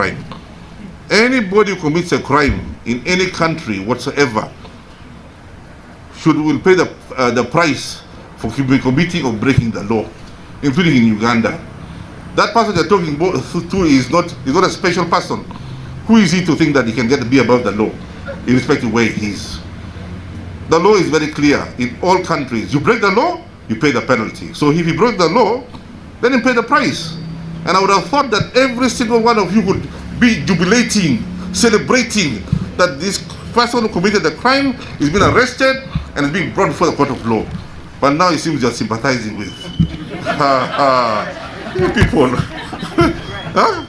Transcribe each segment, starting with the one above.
crime. Anybody who commits a crime in any country whatsoever should will pay the uh, the price for committing or breaking the law, including in Uganda. That person they're talking to is not is not a special person. Who is he to think that he can get to be above the law, irrespective of where he is? The law is very clear in all countries. You break the law, you pay the penalty. So if you broke the law, then you pay the price. And I would have thought that every single one of you would be jubilating, celebrating that this person who committed the crime is being arrested and is being brought before the court of law. But now it seems you're sympathizing with. you people. huh?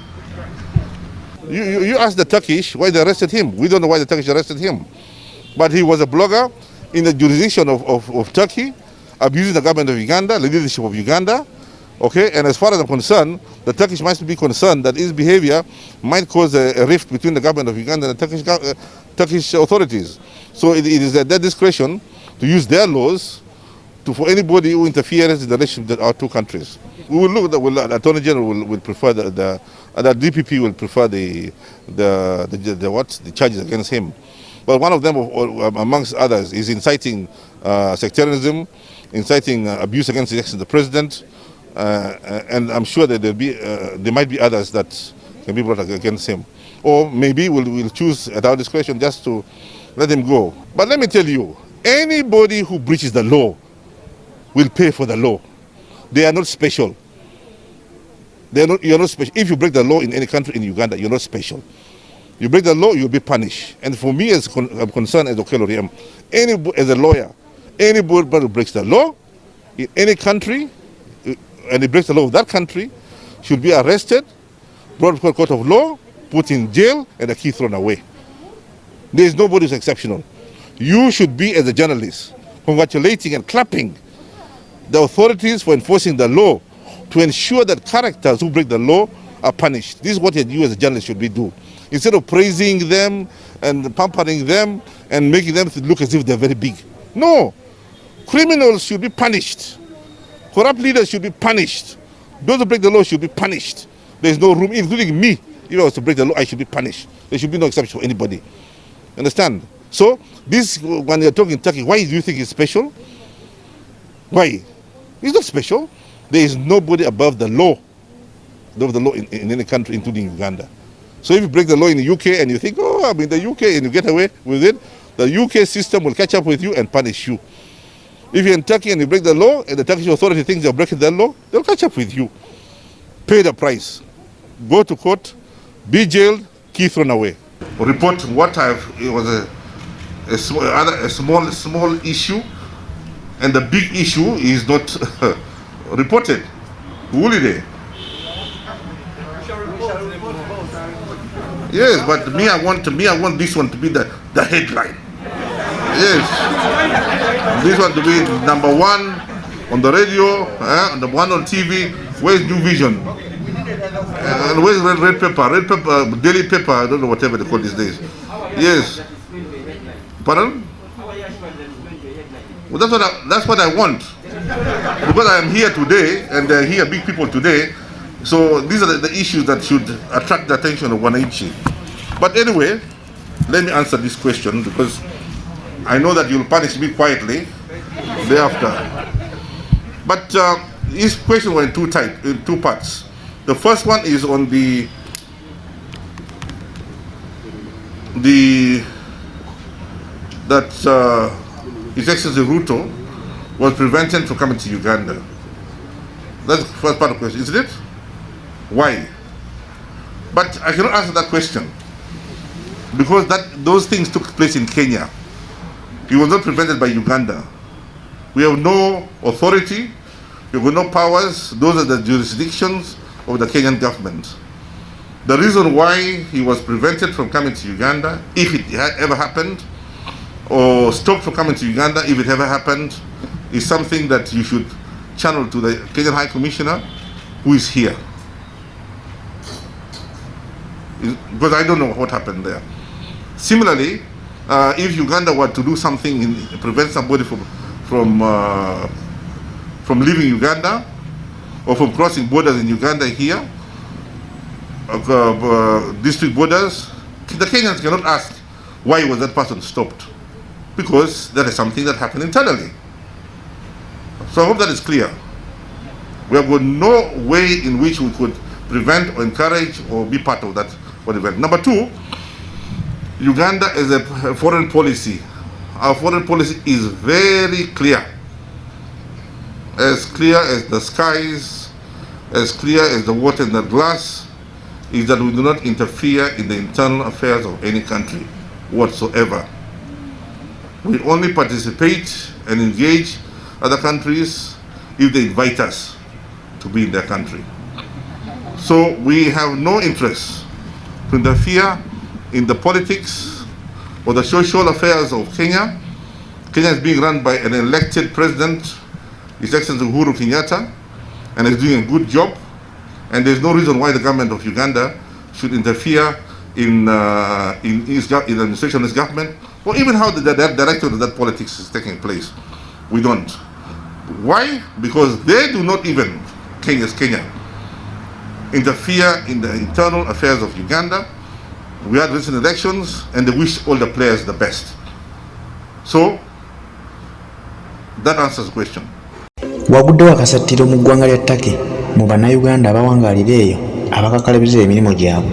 You, you, you ask the Turkish why they arrested him. We don't know why the Turkish arrested him. But he was a blogger in the jurisdiction of, of, of Turkey, abusing the government of Uganda, the leadership of Uganda. Okay, and as far as I'm concerned, the Turkish must be concerned that his behavior might cause a, a rift between the government of Uganda and the Turkish, uh, Turkish authorities. So it, it is at their discretion to use their laws to, for anybody who interferes in the relationship of our two countries. We will look at the Attorney General will, will prefer the, the, uh, the DPP will prefer the, the, the, the, what, the charges against him. But one of them, amongst others, is inciting uh, sectarianism, inciting uh, abuse against the president, uh, and I'm sure that there be, uh, there might be others that can be brought against him. Or maybe we'll, we'll choose at our discretion just to let him go. But let me tell you, anybody who breaches the law will pay for the law. They are not special. They are not, you're not special. If you break the law in any country in Uganda, you're not special. You break the law, you'll be punished. And for me, as con I'm concerned as Okello any as a lawyer, anybody who breaks the law in any country, uh, and he breaks the law of that country, should be arrested, brought to court of law, put in jail, and the key thrown away. There is nobody who's exceptional. You should be, as a journalist, congratulating and clapping the authorities for enforcing the law to ensure that characters who break the law are punished. This is what you as a journalist should be do. Instead of praising them and pampering them and making them look as if they're very big. No. Criminals should be punished. Corrupt leaders should be punished. Those who break the law should be punished. There's no room, including me. If I was to break the law, I should be punished. There should be no exception for anybody. Understand? So, this, when you're talking Turkey, why do you think it's special? Why? It's not special. There is nobody above the law, above the law in, in any country, including Uganda. So if you break the law in the UK and you think, oh, I'm in the UK and you get away with it, the UK system will catch up with you and punish you. If you're in Turkey and you break the law and the Turkish authority thinks you're breaking the law, they'll catch up with you. Pay the price. Go to court, be jailed, key thrown away. Report what I've, it was a, a, small, a small, small issue and the big issue is not reported. Holiday. Yes, but me, I want to, me, I want this one to be the, the headline. Yes. This one to be number one on the radio, eh, the one on TV. Where's New Vision? And where's red, red pepper? Red paper, daily paper, I don't know whatever they call these days. Yes. Pardon? Well, that's what I, that's what I want. Because I am here today, and they're here big people today, so these are the, the, issues that should attract the attention of Wananchi. But anyway, let me answer this question because I know that you'll punish me quietly thereafter. But uh, this question in two type, in two parts. The first one is on the the that uh, His Excellency Ruto was prevented from coming to Uganda. That's the first part of the question, isn't it? Why? But I cannot answer that question because that those things took place in Kenya. It was not prevented by Uganda. We have no authority, we have no powers. Those are the jurisdictions of the Kenyan government. The reason why he was prevented from coming to Uganda, if it ever happened, or stopped from coming to Uganda, if it ever happened, is something that you should channel to the Kenyan High Commissioner who is here. because I don't know what happened there. Similarly, uh, if Uganda were to do something in prevent somebody from from uh, from leaving Uganda or from crossing borders in Uganda here, uh, uh, district borders, the Kenyans cannot ask why was that person stopped because that is something that happened internally. So I hope that is clear. We have got no way in which we could prevent or encourage or be part of that event. Number two, Uganda is a foreign policy. Our foreign policy is very clear. As clear as the skies, as clear as the water in the glass, is that we do not interfere in the internal affairs of any country whatsoever. We only participate and engage other countries if they invite us to be in their country. So we have no interest to interfere in the politics or the social affairs of Kenya. Kenya is being run by an elected president, His Excellency Uhuru Kenyatta, and is doing a good job. And there's no reason why the government of Uganda should interfere in, uh, in, his, in the administration of his government, or even how the, the director of that politics is taking place. We don't. Why? Because they do not even, Kenya's Kenya, interfere in the internal affairs of Uganda. We had recent elections and they wish all the players the best. So, that answers the question. waguddewo akasattiro mu ggwanga lya ttake mu bannayuganda abawangaalira eyo abakakalabiriza emirimu gyabwe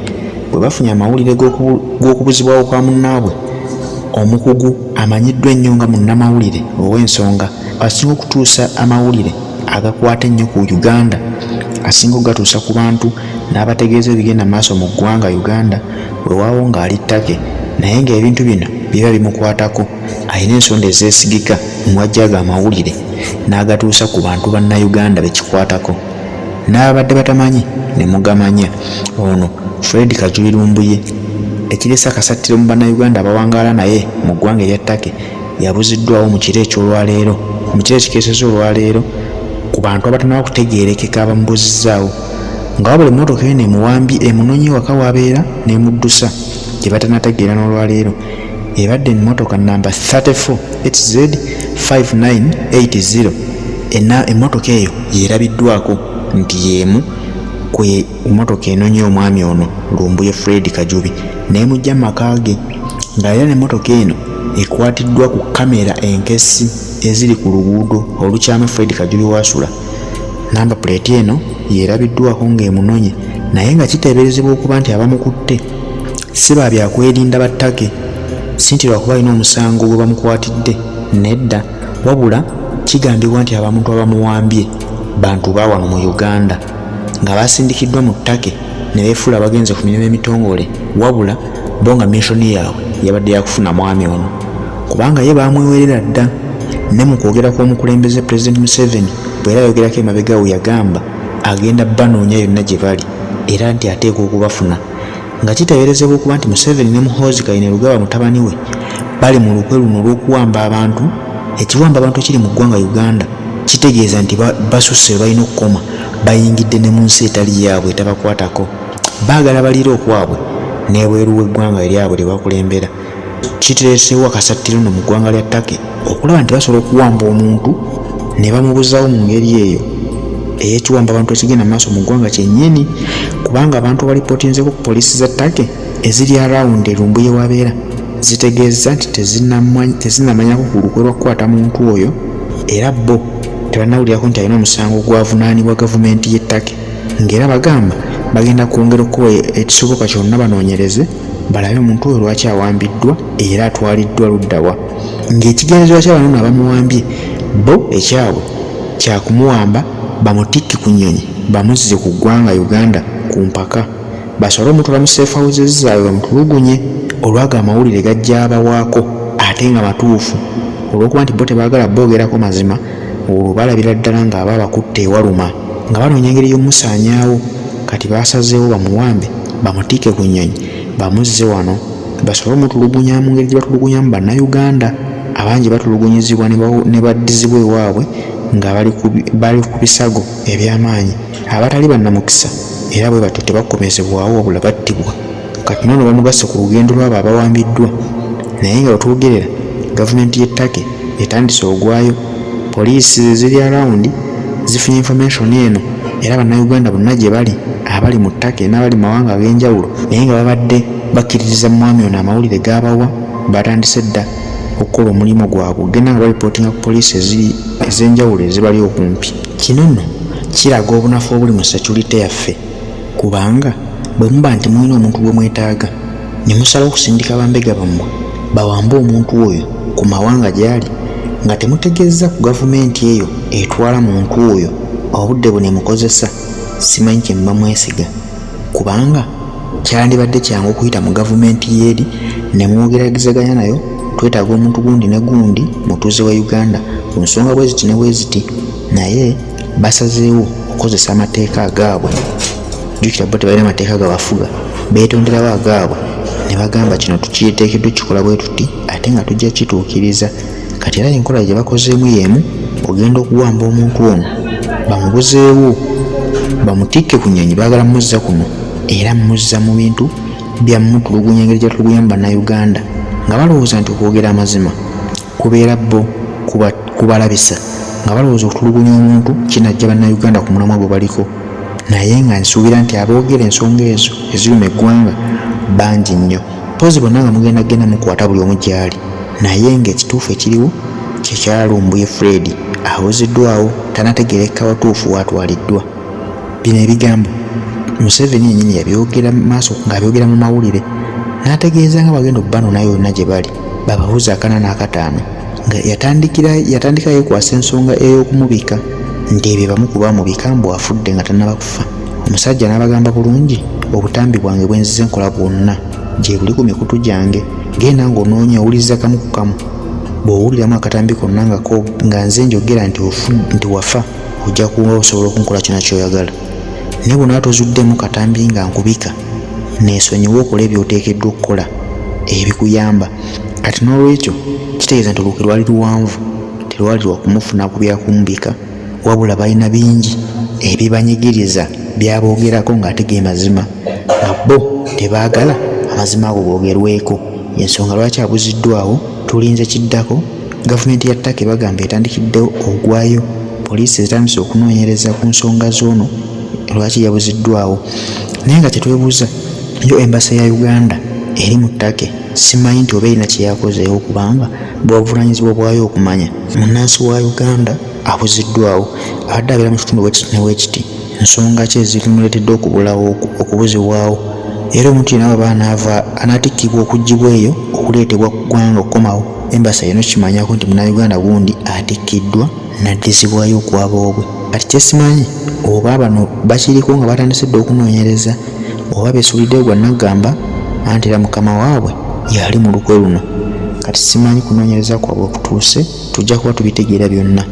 bwe bafunye amawulire g'okubuzibwawo kwa munnaabwe omukugu amanyiddwa ennyo nga munnamawulire ow'ensonga asinga okutuusa amawulire agakwata ennyo ku uganda asinga okugatuusa ku bantu n'abategeeza ebigenda maaso mu ggwanga uganda weewaawo ng'ali ttake naye ng'ebintu bino biba bimukwatako alina ensonda ezeesigika mwajjaaga amawulire n'agatuusa ku bantu bannayuganda bekikwatako n'ababadde batamanyi ne mugamanya ono fred kajulirumbuye ekiresa akasattiro mu bannayuganda abawangaala naye mu ggwanga erya ttake yabuziddwawo mu kiro ekyolwaleero mu kiro ekikeeseza olwaleero ku bantu abatanaba kutegeerekeka abamubuzizaawo nga wabula emmotoka eyo nemuwambi emunonyi waka wabeera nemuddusa gye batanategeera n'olwaleero. Ebadde emmotoka namba 34 hz 5980 emmotoka eyo yerabiddwako nti yeemu kwe emmotoka enonye omwami ono lumbuye fred kajubi nemujja mu maka ge ng'era n'emmotoka eno ekwatiddwa ku kamera enkesi eziri ku luguudo olukyama fred kajubi wasula namba puleeti eno yerabiddwako ng'emunonye naye nga kiteeberezebwa okuba nti abamukutte si ba byakwerinda battake si nti lwakuba alina omusango gwe bamukwatidde nedda wabula kigambibwa nti abamuntu abamuwambye bantu bawano mu uganda nga basindikiddwa mu ttake ne beefuula bagenze ku mirimu emitongole wabula bo nga missoni yaabwe yabadde yakufuna mwami ono. Kubanga ye bamwewerera dda ne mu kwogera kw'omukulembeze pulezidenti museveni era yogerako emabegawo yagamba agenda banoonya yonna gye bali era nti ateekwa okubafuna. Nga kiteeberezebwa okuba nti museveni ne muhoozi kayine lugaba mutabani we bali mu lukwe luno olw'okuwamba abantu ekiwamba abantu ekiri mu ggwanga uganda kitegeeza nti basusse we balina okukoma bayingidde ne mu nsi etali yaabwe etabakwatako baagala baliira okwabwe n'ebweru w'eggwanga eryabwe lye bakulembera. Kiteeseewo akasattiro no mu ggwanga lya ttake okulaba nti basobola okuwamba omuntu ne bamubuzaawo mu ngeri eyo ey'ekiwamba abantu ekigenda mu maaso mu ggwanga kyennyini kubanga abantu balipootinzeko ku poliisi za ttake eziri arawundi erumbuye wabeera zitegeeza nti tezinamanyako ku lukwe lwakukwata muntu oyo era bo tebanawulirako nti alina omusango gwavunaanibwa gavumenti y'ettake ng'era bagamba bagenda kwongera okuba ekisoboka kyonna banoonyereze balabe omuntu oyo lwaki awambiddwa era atwaliddwa luddawa ng'ekigendererwa ky'abantu abamuwambye bo ekyabwe kyakumuwamba bamutikke ku nnyonyi bamuzze ku ggwanga uganda ku mpaka. Basobole omutwala mu seefawuzezi zaabwe bamutulugunye olwaga amawulire gajja abawaako ate nga matuufu. Olw'okuba nti bo tebaagala boogerako mazima olwo balabira ddala ng'aba abakutte ewaluma nga banoonya engeri y'omusaanyaawo kati baasazeewo bamuwambe bamutiike ku nnyonyi bamuzze wano. Basobole omutulugunya mu ngeri gye batulugunyamu bannayuganda abangi batulugunyizibwa ne baddizibwa ewaabwe nga bali ku bisago eby'amaanyi. Abatali bannamukisa era bwe batyo tebakomezebwawo wabula battibwa. Kati noono bamugasse ku lugendo lwabo abawambiddwa. Naye nga wetwogerera gavumenti y'ettake etandise ogwayo poliisi eziri arawundi zifunye information eno era bannayuganda bonna gye bali abali mu ttake n'abali mu mawanga ag'enjawulo naye nga babadde bakkiririza mwami ono amawulire g'abawa batandise dda okukola omulimu gwabwe ogenda nga balipootinga ku poliisi ez'enjawulo ezibali okumpi. Kino nno kiraga obunafu obuli mu security yaffe kubanga bwe muba nti mulina omuntu gwe mwetaaga ne musala okusindika bambega bammwe bawambe omuntu oyo ku mawanga gy'ali nga temutegeeza ku gavumenti eyo etwala muntu oyo obudde bwe nemukozesa simanyi kye muba mwesiga. Kubanga kyandibadde kyangu okuyita mu gavumenti yeeri ne mwogeragizaganya nayo twetaaga omuntu gundi ne gundi mutuuze wa uganda ku nsonga bwe ziti ne bwe ziti naye basazeewo okukozesa amateeka agaabwe. Jjukira bo tebalina amateeka gabafuga beetonderawo agaabwe ne bagamba kino tukiteekeddwa kikola bwe tuti ate nga tujja kituukiriza kati era enkola gye bakozeemu y'emu ogenda okuwamba omuntu ono bamubuzeewo bamutikke ku nyonyi baagala muzza kuno era muzza mu bintu byammutulugunya engeri gyatulugunya mu bannayuganda nga balowooza nti okwogera amazima kubeera bo kubalabisa nga balowooza okutulugunya omuntu kinajja bannayuganda ku mulamwa gwe baliko. Naye nga nsuubira nti aboogera ensonga ezo eziruma eggwanga bangi nnyo. Pozi bonna nga mugenda genda mukwata buli omu gyali. Naye ngaekituufu ekiriwo kyekyalumbuye fred abuziddwawo tanategereka watuufu watwaliddwa. Bino ebigambo museveni yenyini yabyogera maaso ngaabyogera mu mawulire n'ategeeza nga bagenda okubanona yonna gye bali bababuuza akana n'akataano nga yatandikira yatandika yeekwasa ensonga ey'okumubika nti ebyo bamu ku bamubika mbu afudde nga tannaba kufa. Omusajja n'abagamba bulungi obutambi bwange bwenzize nkola bwonna gye buli ku mikutu gyange genda ng'onoonya owuliriza kamu ku kamu. Bw'owuliramu akatambi konna nga nze njogera nti nti wafa ojja kuba osobola okunkola kino kyoyagala. Naye bwona tozuddemu katambi nga nkubika neesonyiwa okola ebyoteekeddwa okukola ebikuyamba. Kati n'olwekyo kitegeeza nti oluuke lwali luwanvu terwali lwa kumufuna ku byakumubika wabula balina bingi ebibanyigiriza byaboogerako ng'ate ge mazima nga bo tebaagala amazima ago googerweko ensonga lwaki abuziddwawo tulinze kiddako gavumenti ya ttaka bagamba etandikiddewo ogwayo poliisi ezitandise okunoonyereza ku nsonga z'ono lwaki yabuziddwawo naye nga kyetwebuuza yo embasa ya uganda eri mu ttake simanyi nti oba erina kyeyakozeewo kubanga bwabuvunanyizibwa bwayo okumanya munnansi wa uganda abuziddwawo abadde abeera mu kitundu bwekiti newekiti nsonga ki ezirimuleetedde okubulawo okubuzibwawo? Era omuntu baba anaava anaatikkibwa okuggibwa eyo okuleetebwa ku ggwanga okukomawo embasa yino kimanyako nti munnauganda gundi atikkiddwa naddizibwayo okwaba obwe. Kati kyesimanyi oba bano bakiriko nga batandise dde okunoonyereza oba beesuuliddeyo gwa naggamba anti era mukama waabwe yali mu lukwe luno. Kati simanyi kunoonyereza kwabwe okutuuse tujja kuba tubitegeera byonna.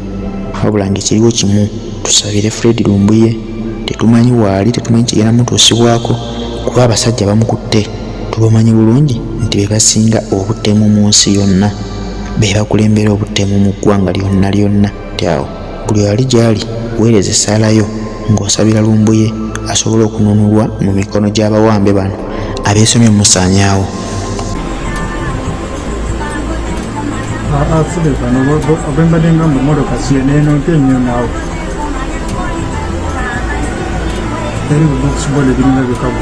Wabula ngaekiriwo kimu tusabire fred lumbuye tetumanyi waali tetumanyi kigenda mutuusibwako kuba abasajja bamukutte. Tubamanyi bulungi nti be basinga obutemu mu nsi yonna be bakulembera obutemu mu ggwanga lyonna lyonna. Tyawo buli ali gyali weereza essaalayo ng'osabira lumbuye asobole okununulwa mu mikono gy'abawambe bano abeesomye musaanyaawo afude bano obembadde nga mu motoka siye neno mpe nnyo naawe. Eri bubokusibola ebiringa byokabo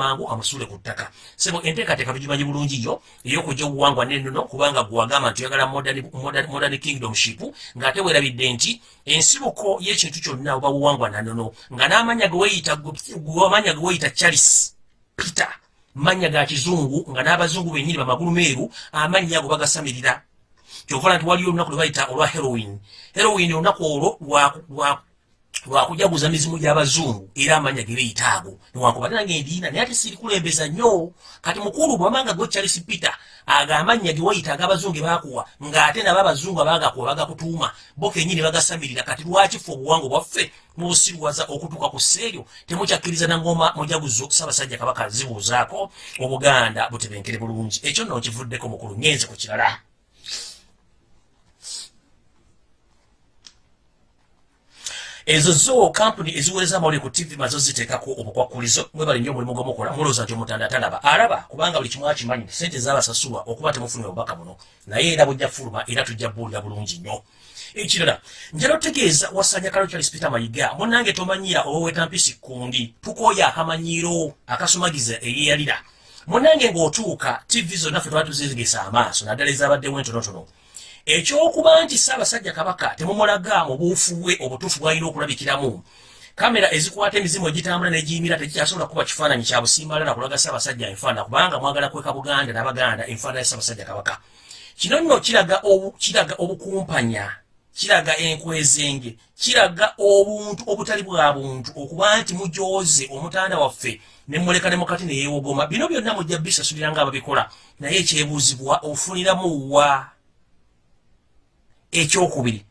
jajjamu yuya mangu amusule ku ttaka. Sebo enteekateeka tugimanyi bulungi yo ey'okujja obuwangwa n'ennono kubanga gwagamba nti oyagala modern- kingdomship ng'ate weerabidde nti ensibuko y'ekintu kyonna oba buwangwa nannono nga n'amanya ge weeyita amanya ge weeyita charles peter mannya ga kizungu nga n'abazungu bennyini bamagulu meeru amannya ago bagasamirira. Kyovala nti waliyo olunaku lwe bayita olwa heroin heroin olunaku olwo lwakujaguza mizimu gy'abazungu era amanya ge beyita ago newankubate nange ndiina naye ate sirikulembeza nnyo? Kati mukulu bwamanga gwe charles peter aga amannya ge wayita ag'abazungu ge bakuwa ng'ate nabo abazungu abagakuwa bagakutuuma bo kenyini bagasamirira. Kati lwaki fe obuwangwa bwaffe mubusirwaza okutuuka ku sseeryo? Temukyakkiriza nangoma mujaguzo ssaabasajja kabaka zibuuzaako obuganda butebenkere bulungi. Ekyo nno nkivuddeko mukulu ngenze ku kirala ezo zo kampuni eziweereza amawulire ku tv mazo ziteekako obukwakulizo mwebali nnyo omulimu gwomukola mulowooza nti omutanda talaba alaba kubanga buli kimu akimanyi sente zabasasulwa okuba temufunire obubaka buno. Naye era bujja fuluma era tujja buwulira bulungi nnyo. Ekirala njala otegeeza wasanya kalo charles peter mayiga. Munange tomanyira oweweta mpisi kundi tukooya akamanyiiro akasumagiza eyeyalira munange ng'otuuka tv zonna ffe twali tuzizigisa amaaso naddala ezabaddewo entonotono ekyokuba nti ssaabasajja kabaka temumulaga mu buufu bwe obutuufu bw'alina okulabikiramu. Kamera ezikwata emizimu egitambula negiyimira tekikyasobola kuba kifaananyi kya busimbala na kulaga ssaabasajja enfaana kubanga mwagala kweka buganda n'abaganda enfaana ya ssaabasajja kabaka. Kino nno kiraga obu- kiraga obukumpanya kiraga enkwezenge kiraga obuntu obutali bwa buntu okuba nti mujooze omutanda waffe nemuleka ne mukati neyeewogoma bino byonna mujja bisasulira ngaababikola naye ekyebuuzibwa ofuniramu wa ekyokubiri.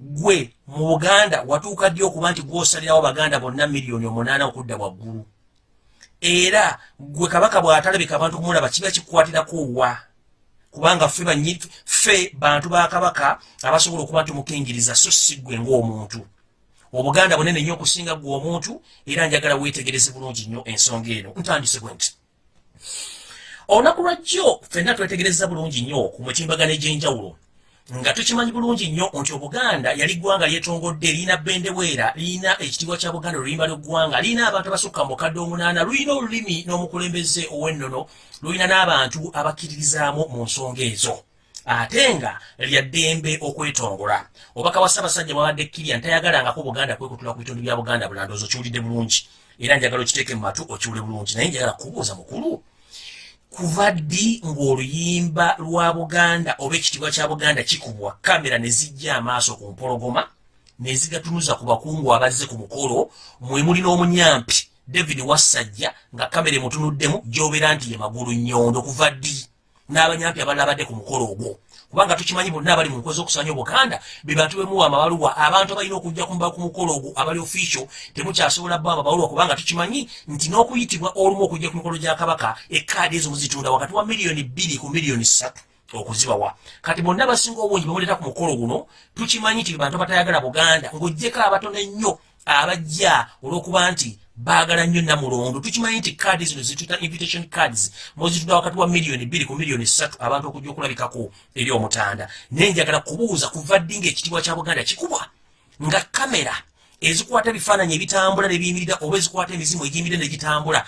Gwe mu buganda watuuka ddi okuba nti gwosalirawo baganda bonna miliyoni omunaana okudda waggulu? Era gwe kabaka bw'atalabika abantu kumulaba kiba kikukwatirako wa? Kubanga ffe banyi ffe bantu ba kabaka abasobola okuba nti mukingiriza so si ggwe ng'omuntu. Obuganda bunene nnyo okusinga ggwe omuntu era njagala weetegereze bulungi nnyo ensonga eno. Ntandise bwe nti olunaku lwajjo ffenna twetegereza bulungi nnyo ku mutimbagano egy'enjawulo nga tukimanyi bulungi nnyo nti obuganda yali ggwanga lyetongodde liina bendeweera liina ekitiibwa kya buganda oluyimba lw'eggwanga liina abantu abasukka mu mukadde omunaana lulina olulimi n'omukulembeze ow'ennono lulina n'abantu abakkiririzaamu mu nsonga ezo. Ate nga lya ddembe okwetongola obaka wa ssaabasajja mwabadde kirian tayagalangako buganda kwekutula ku bitundu bya buganda bulandoozi okiwulidde bulungi. Era njagala okiteeke mu matu okiwule bulungi naye njagala kubuuza mukulu kuva ddi ng'oluyimba lwa buganda oba ekitiibwa kya buganda kikubwa? Kamera ne zijja amaaso ku mpologoma ne zigatunuza ku bakungu abazze ku mukolo mwe muli n'omunyampi david wassajja nga kamera emutunuddemu gy'obeera nti ye magulu nyondo kuva ddi? N'abanyampi abalala badde ku mukolo ogwo kubanga tukimanyi bonna abali mu nkozi okusanya obuganda be bantu bemuwa amabaluwa abantu abalina okujja kumba ku mukolo ogwo abali official temukyasobola bba amabaluwa kubanga tukimanyi nti n'okuyitibwa olumu okujja ku mikolo gya kabaka ekaadi ezo muzitunda wakati wa miliyoni bbiri ku miliyoni ssatu okuzibawa. Kati bonna basinga obungi bemuleeta ku mukolo guno tukimanyi nti bantu abatayagala buganda ng'oggyeko abatono ennyo abajja olw'okuba nti baagala nnyo namulondo tukimanyi nti kaadi zino zituta invitation cards mozitunda wakati wa miliyoni bbiri ku miliyoni ssatu abantu okujja okulabikako eri omutanda. Naye njagala kubuuza kuva ddi ng'ekitiibwa kya buganda kikubwa? Nga kamera ezikwata ebifaananyi ebitambula nebiyimirira oba ezikwata emizimu egiyimirira negitambula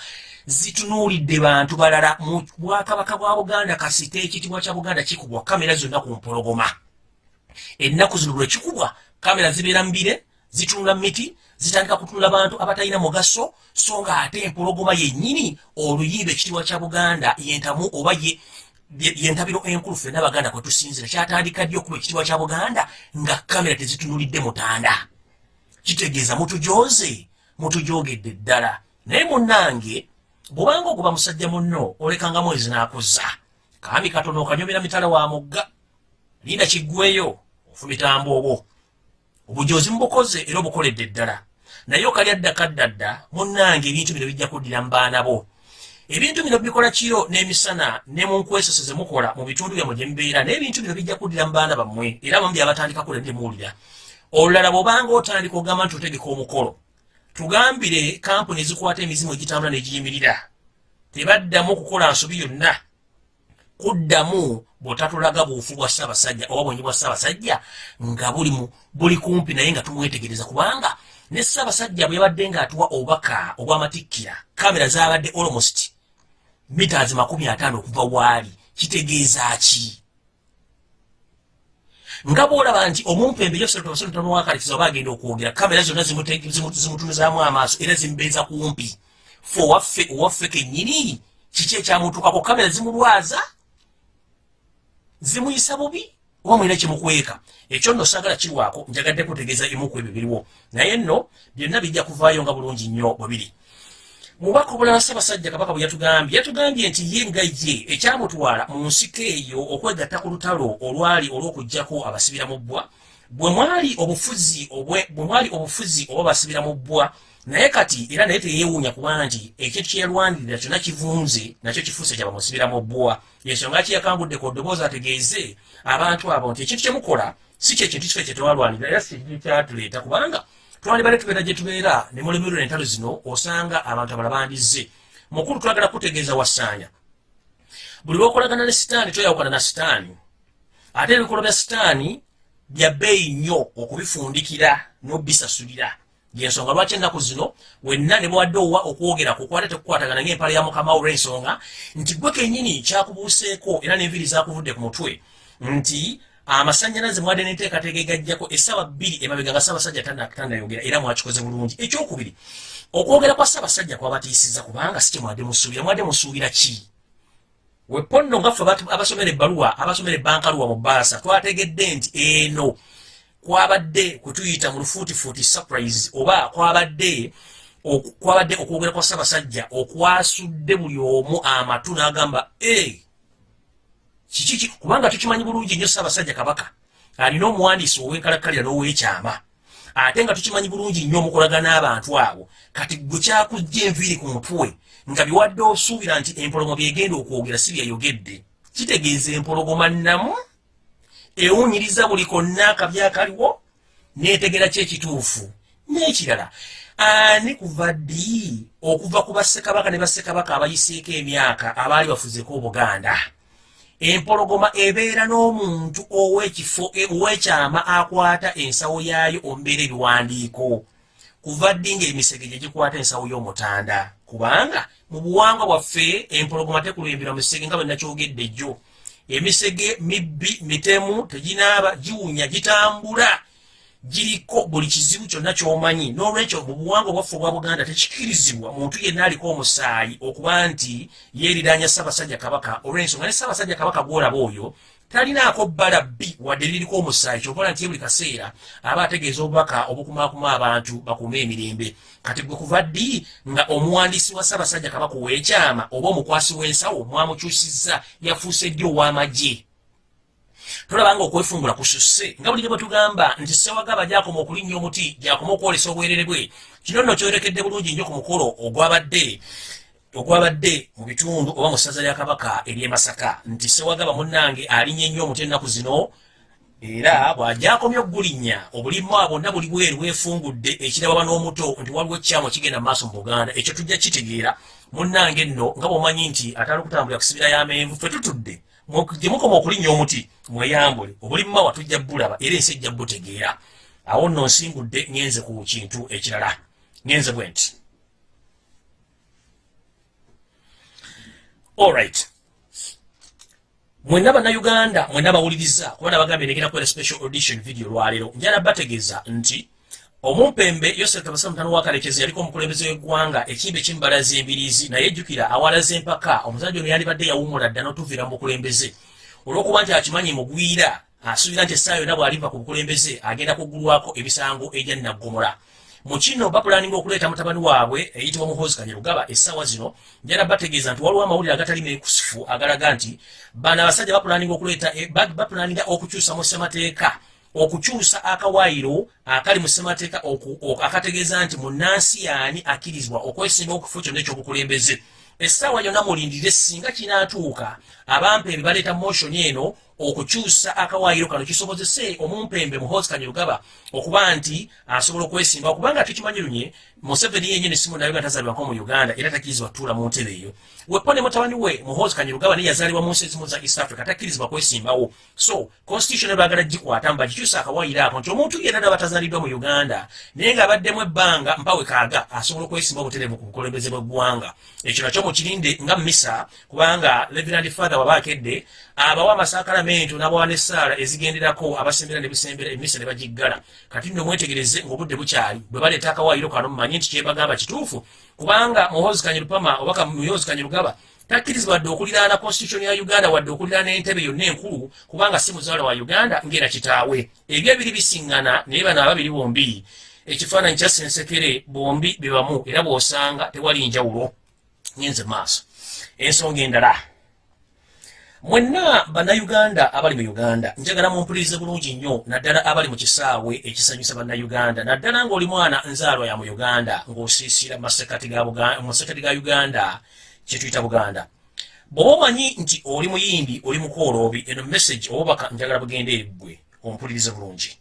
zitunuulidde bantu balala mu bwakabaka bwa buganda kasite ekitiibwa kya buganda kikubwa kamera zonna ku mpologoma. Ennaku zino lwe kikubwa kamera zibeera mbire zitunula miti zitandika kutunula bantu abatalina mugaso so nga ate empologoma yennyini oluyimba ekitiibwa kya buganda yentamu oba ye ye- yentabiro enkulu ffenna abaganda kwe tusinzira kyatandika ddi okuba ekitiibwa kya buganda nga kamera tezitunulidde mutanda? Kitegeeza mutujoze mutujogedde ddala. Naye munnange bw'obanga oguba musajja munno olekanga mwezi n'akuzza. Kaami katono okanyomera mitala wa mugga linda kiggweyo ofumitambo obwo obujozi mubukoze era obukoledde ddala naye okalya ddaka ddadda munnange ebintu bino bijja kuddira mu baana bo. Ebintu bino bikola kiro n'emisana ne mu nkwesese ze mukola mu bitundu byammwe gye mubeera naye ebintu bino bijja kuddira mu baana bammwe era bamu byabatandikako ledde muwulira. Olulala bw'obanga otandika ogamba nti otegeka omukolo tugambire kampuni ezikwata emizimu egitambula n'egiyimirira tebaddamu kukola nsobi yonna. Kuddamu bw'otatulaga buufu bwa ssaabasajja oba bwenyi bwa ssaabasajja nga buli kumpi naye nga tumwetegereza kubanga ne ssaabasajja bwe yabadde ng'atuwa obubaka obw'amatikkira kamera zaabadde almost mitaazi makumi ataano okuva waali. Kitegeeza ki? Nga bwolaba nti omumpembe yosetonwakalikiza oba agenda okwogera kamera zonna zimutunuzaamu amaaso era zimubeeza kumpi. Fe owaffe owaffe kennyini kiki ekyamutuukako? Kamera zimulwaza? Zimuyisa bubi oba mulina kimukweka. Ekyo nno saagala kirwako njagadde kutegeeza emuku ebyo biriwo naye nno byonna bijja kuvaayo nga bulungi nnyo bwe biri mubaka obulala ssaabasajja kabaka bwe yatugambye yatugambye nti ye nga ye ekyamutwala mu nsiko eyo okwegatta ku lutalo olwali olw'okugjako abasibira mu bbwa bwe mwali obufuzi bwe mwali obufuzi oba basibira mu bbwa naye kati era naye teyeewuunya kuba nti ekintu kye yalwanirira kyonna kivunze nakyo kifuuse kya bamusibira mu bbwa yensonga ki yakangudde ku ddoboozi ategeeze abantu abo nti ekintu kyemukola si kyekintu kife kye twalwanirira era si kintu kyatuleeta kubanga twalibale tubeera gye tubeera ne mulemerwa entalo zino osanga abantu abala bandizze. Mukulu twagala kutegeeza wasaanya buli lwokolagana ne sitaani toyawukana na sitaani. Ate ebikolwa bya sitaani bya bbeeyi nnyo okubifundikira n'obisasulira yensonga lwaki ennaku zino wenna ne bwadde owa okwogera kukwate tekukwatagana ng'empala ya mukama olw'ensonga nti gwe kennyini kyakubuuseeko era n'enviri zakuvudde ku mutwe nti amasanyalaze mwadde n'enteekateeka egajjako essaawa bbiri emabega nga ssaabasajja tandayogera era mwakikoze bulungi. Ekyokubiri okwogera kwa ssaabasajja kwabatiisiza kubanga si kye mwadde musuubira. Mwadde musuubira ki? Weponno nga ffe abasomera ebbaluwa abasomera ebbankaluwa mu baasa twategedde nti eno kwabadde kutuyita mu lufuutifuuti surprise oba kwabadde kwabadde okwogera kwa ssaabasajja okwasudde buli omu amatu n'agamba e kiki kubanga tukimanyi bulungi nnyo ssaabasajja kabaka alina omuwandiisi ow'enkalakkalira n'ow'ekyama ate nga tukimanyi bulungi nnyo omukolagana abantu abo. Kati gwe kyakujja enviiri ku mutwe nga biwadde osuubira nti empologoma byegenda okwogera si byayogedde kitegeeza empologoma nnamu ewunyiriza buli konna akabi akaliwo neetegera ki ekituufu? N'ekirala. Ani kuva ddi okuva ku bassekabaka ne bassekabaka abayiseeko emyaka abaali bafuzeeko obuganda? Empologoma ebeera n'omuntu ow'ekifo ow'ekyama akwata ensawo yaayo ombeera ebiwandiiko. Kuva ddi ng'emisege gye gikwata ensawo y'omutanda? Kubanga mu buwangwa bwaffe empologoma tekulembera misege nga bwe nakyogedde jjo emisege mibbi mitemu teginaaba giwunya gitambula giriko buli kizibu kyonna kyomanyi. N'olwekyo mu buwangwa bwaffe obwa buganda tekikirizibwa muntu yenna aliko omusaayi okuba nti yeeriranya ssaabasajja kabaka olw'ensonga ne ssaabasajja kabaka gwolaba oyo talinaako bbala bbi wadde liriko omusaayi kyokola nti buli kaseera aba ategeeza obubaka obukumaakuma abantu bakume emirembe. Kati gwe kuva ddi nga omuwandiisi wa ssaabasajja kabaka ow'ekyama oba omukwasi w'ensawo mwamukyusizza yafuuse ddi ow'amagye? Tolaba nga okwefungula kususse nga buli bwe tugamba nti sewagaba gyakoma okulinnya omuti gyakoma okwolesa obwerere bwe kino nno kyorekedde bulungi nnyo ku mukolo ogwabadde ogwabadde mu bitundu oba mu ssaza lya kabaka ery'e masaka. Nti sewagaba munnange alinnye nnyo omuti ennaku zino era bw'ajakomya okugulinnya obulimwa bwonna buli bweru bwefungudde ekirababa n'omuto nti waliwo ekyamo kigenda mu maaso mu buganda. Ekyo tujja kitegeera munnange nno nga bw'omanyi nti atali okutambulira kusibira y'amenvu ffe tutudde gye mukoma okulinnya omuti mweyambule. Obulimma watujja bulaba era ensi ejja butegeera. Awo nno nsingudde ngenze ku kintu ekirala. Ngenze bwe nti alright mwenna bannayuganda mwenna bawuliriza kubana bagambye negenda kuera special audition video lwaleero. Njala bategeeza nti omumpembe yosef kabasa mutano wakalekezi yaliko omukulembeze w'eggwanga ekimbe kimbalaza embirizi naye ejjukira awalaza empaka omusajja ono yandibadde yawumula dda n'otuviira mu bukulembeze. Olw'okuba nti akimanyi mugwira asuubira nti essaawa yonna bw'aliva ku bukulembeze agenda kuggulwako ebisango ejya naggomola mu kino bapulaninga okuleeta mutabani waabwe eyitibwa muhoozi kanyerugaba essaawa zino njala bategeeza nti waliwo amawulire agatali mekusifu agalaga nti bano abasajja bapulaninga okuleeta bapulaninga okukyusa mu ssemateeka okukyusa akawaayiro akali mu ssemateeka akategeeza nti munnansi yaani akkirizibwa okwesimba okufo kyonna ekyobukulembeze. Essaawa yonna mulindire singa kinaatuuka abampembe baleeta motion eno okukyusa akawaayiro kano kisobozese omumpembe muhoozi kanyerugaba okuba nti asobola okwesimba okubanga tukimanyi lunye museveni yenyini simu nayo nga tazaalibwako mu uganda era takkirizibwa tutuula mu ntebe eyo. Wepo ne mutabani we muhoozi kanyerugaba naye yazaalibwa mu nsi ezimu za east africa takkirizibwa kwesimbawo. So constitution ebagala gikwata mba gikyusa akawaayiro ako nti omuntu yenna naba tazaaliddwa mu uganda naye ng'abaddemu ebbanga mpawe kaaga asobola okwesimba obutereevu ku bukulembeze bw'eggwanga. Ekyo nakyo mukirinde nga misa kubanga levirand father waba akedde abawa amasakalamento n'abawa n'essaala ezigenderako abasembera ne bisembera emisa ne bagiggala. Kati nno mwetegereze ng'obudde bukyali bwe baleeta akawaayiro kano mumanyi nti kyebagamba kituufu kubanga muhoozi kanyerupama obaka muhoozi kanyerugaba takkirizibwa wadde okuliraana constitution ya uganda wadde okuliraana entebe yonna enkulu kubanga si muzaala wa uganda ngera kitaawe. Ebyo ebiri bisiŋŋana naye bano ababiri bombi ekifaananyi kya sensekere bombi bebamu era bw'osanga tewali njawulo. Ngenze maaso. Ensonga endala mwenna bannayuganda abali mu uganda njagala mumpulirize bulungi nnyo naddala abali mu kisaawe ekisanyusa bannayuganda. Naddala ng'oli mwana nzaalwa ya mu uganda ng'osiisira masekati ga uganda kyetuyita buganda. Bw'oba omanyi nti oli muyimbi oli mukooloobi eno message obubaka njagala bugenda eriggwe ompulirize bulungi.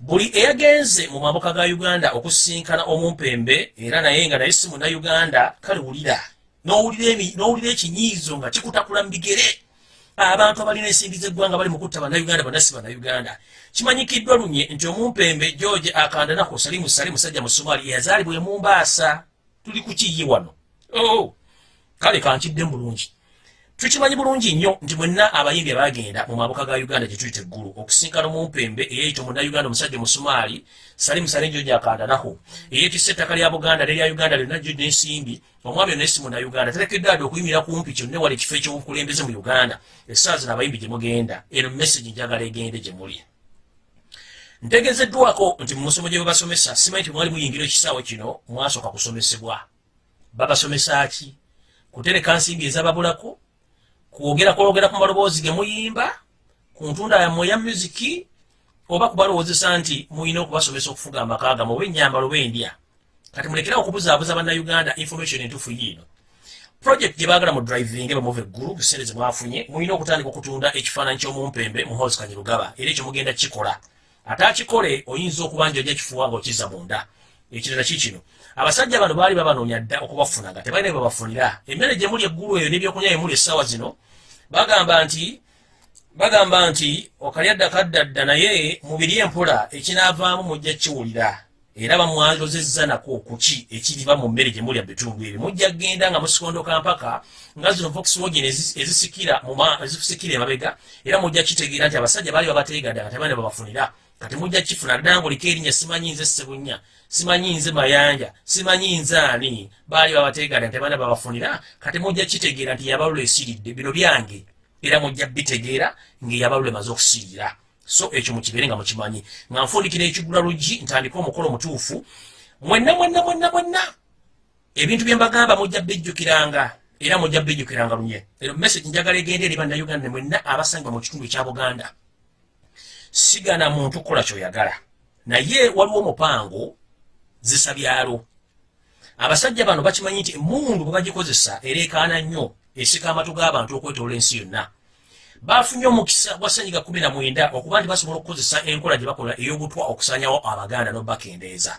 Buli eyagenze mu mambuka ga uganda okusinkana omumpembe era naye nga naye si munnayuganda kale wulira. N'owulira ekinyiizo nga kikutakula mu bigere abantu abalina ensimbi z'eggwanga bali mu kutta bannayuganda bonna si bannayuganda. Kimanyikiddwa lunye nti omumpembe george akandanako salimu sali musajja mu somali yazaalibwa e mumbaasa tuli kukiye wano. Oh. kale kankidde mu bulungi tukimanyi bulungi nnyo nti mwenna abayimbi abagenda mu mabuka ga uganda gye tuyita eggulu okusinkana omumpembe eyeyita omunnayuganda omusajja musumaali salimu salenjo gyakandanaho eyetisa ettaka lya buganda nerya uganda lyonna gyo n'ensimbi omwami yonna esi munnauganda terekeddwa adde okuyimira kumpi kyonna wala ekifo ekyobukulembeze mu uganda. Essaawa zino abayimbi gye mugenda eno message njagala egende gye muli. Ntegezeddwako nti mu musomo gye babasomesa simanyi nti mwali muyingira ekisaawe kino mwasooka kusomesebwa. Babasomesa ki? Kutereka nsimbi ezababulako kwogera kwologera ku maloboozi ge muyimba ku ntunda yammwe eya musiki oba kubalowoozesa nti muyina okubasomesa okufuga amaka gamu oba ennyambala oba endya. Kati mulekera okubuzaabuza bannayuganda information entuufu yiino. Project gye baagala mu driving bamuva eggulu buseere ze mwafunye muyina okutandika okutunda ekifaananyi ky'omumpembe mu house kanyirugaba era ekyo mugenda kikola ate akikole oyinza okuba nti ojja kifuwa nga okizza munda. Ekirala kikino abasajja bano baali babanoonya dda okubafuna nga tebalina bebabafunira emmere gye muli eggulu eyo n'ebyokunywa bye muli essaawa zino bagamba nti bagamba nti okalyadda kaddadda naye mubiri empola ekinaavaamu mujja kiwulira. Era bamwalozezza nako kuki ekiriva mu mmere gye mulya bitundu ebyo. Mujja kgenda nga musikondoka mpaka nga zino voxwagen ezisikira emabega era mujja kitegeera nti abasajja baali babateegadde nga tebane babafunira kati mujja kifuna ddala ngaoliko erinnya simanyi nze ssebunya simanyi nze mayanja simanyi nze ani? Baali babateegadde nga tebane babafunira. Kati mujja kitegeera nti yabalula esiridde bino byange. Era mujja bitegeera ngaeyabalula emaze okusirira so ekyo mukibeere nga mukimanyi. Nga nfundikira ekigula luggi ntandika omukolo mutuufu. Mwenna mwenna mwenna mwenna! Ebintu bye mbagamba mujja bijjukiranga era mujja bijjukiranga lunye. Ero message njagala egenda eri bannayuganda mwenna abasangibwa mu kitundu ekya buganda sigana muntu kukola kyoyagala. Naye waliwo omupango zisa byalo abasajja bano bakimanyi nti emundu bwe bagikozesa ereekaana nnyo esika amatu g'abantu okwetoola ensi yonna. Bafunye omukisa gwa ssenyiga kumi na mwenda okuba nti basobola okukozesa enkola gye bakola ey'obutwa okusanyawo abaganda n'obakendeeza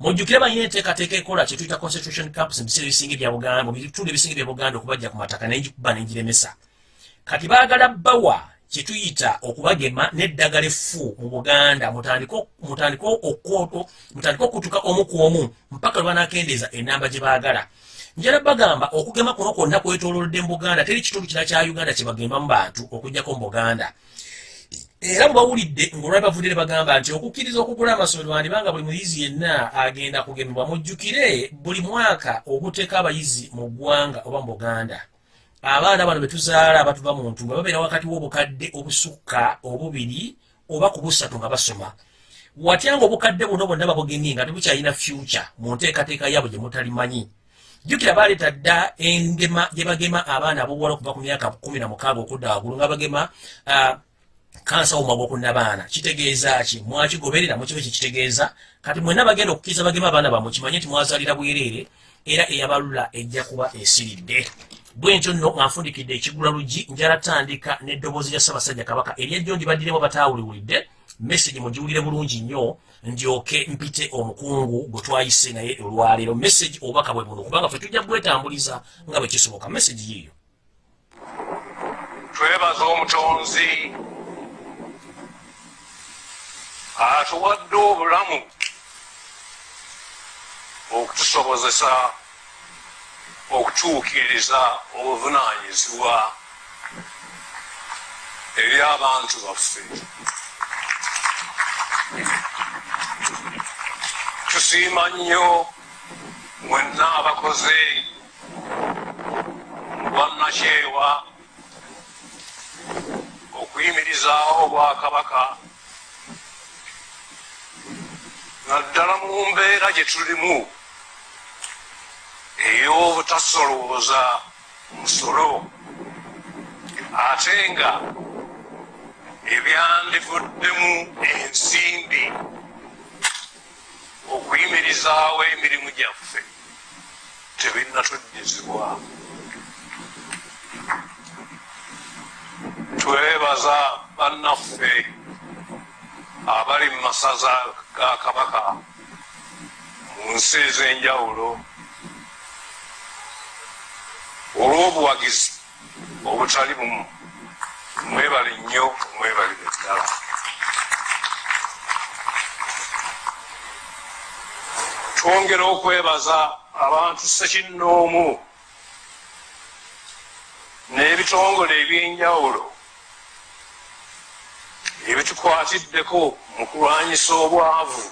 mujjukire balina enteekateeka ekola kyetuyita constitution camps mu biseera ebisinga ebya buganda mu bitundu ebisinga ebya buganda okubajja ku mataka nengikuba nengiremesa kati baagala bawa kyetuyita okubagema n'eddagala effu mu buganda. Mutandike okutuka omu ku omu mpaka lwe banakendeeza enamba gye baagala. Njala bagamba okugema kuno kwonna kwetololodde mu buganda teri kitundu kira kya uganda kyebagembamu bantu okugjako mu buganda. Era mubawulidde ngaolwabi bavudire bagamba nti okukkiriza okugula amasomero wandibanga buli muyizi yenna agenda kugemebwa mujjukire buli mwaka obuteeka abayizi mu ggwanga oba mu buganda abaana bano betuzaala abatuva mu ntumba babeera wakati w'obukadde obusukka obubiri oba ku busatu nga basoma. Watya nga obukadde buno bonna babugemye nga tebukyalina future mu nteekateeka yabwe gye mutalimanyi. Jjukira baleeta dda engema gye bagema abaana abobuwala okuva ku myaka kumi na mukaaga okudda waggulu nga bagema kansa womwaga okunnabaana kitegeeza ki? Mwakigoberera mukibe kikitegeeza kati mwenna bagenda okukkiriza bagema abaana bamwe kimanye nti mwazaalira bwereere era eyabalula ejja kuba esiridde bwentyo nno nga nfundikidde ekigula luggi njala tandika n'eddoboozi lya ssaabasajja kabaka eryejjo ndibaddiremu bataawuliwulidde message mugiwulire bulungi nnyo ndyoke mpite omukungu gwe twayise naye olwaleero. Message obubaka bwe buno kubanga fe tujja bwetambuliza nga bwe kisoboka. Message yiiyo twebaza omutonzi atuwadde obulamu okutusobozesa okutuukiriza obuvunaanyizibwa eri abantu baffe tusiima nnyo mwenna abakoze obwannakyewa okuyimirizaawo obwakabaka naddala mu mbeera gye tulimu ey'obutasolooza musolo ate nga ebyandivuddemu ensimbi okuyimirizaawo emirimu gyaffe tebinnatuddizibwa twebaza bannaffe abali mu masaza ga kabaka mu nsi ez'enjawulo olw'obuwagizi obutali bumu mwebale nnyo mwebalire ddala twongera okwebaza abantu sekinnoomu n'ebitongole ebyenjawulo ebitukwatiddeko mu kulwanyisa obwavu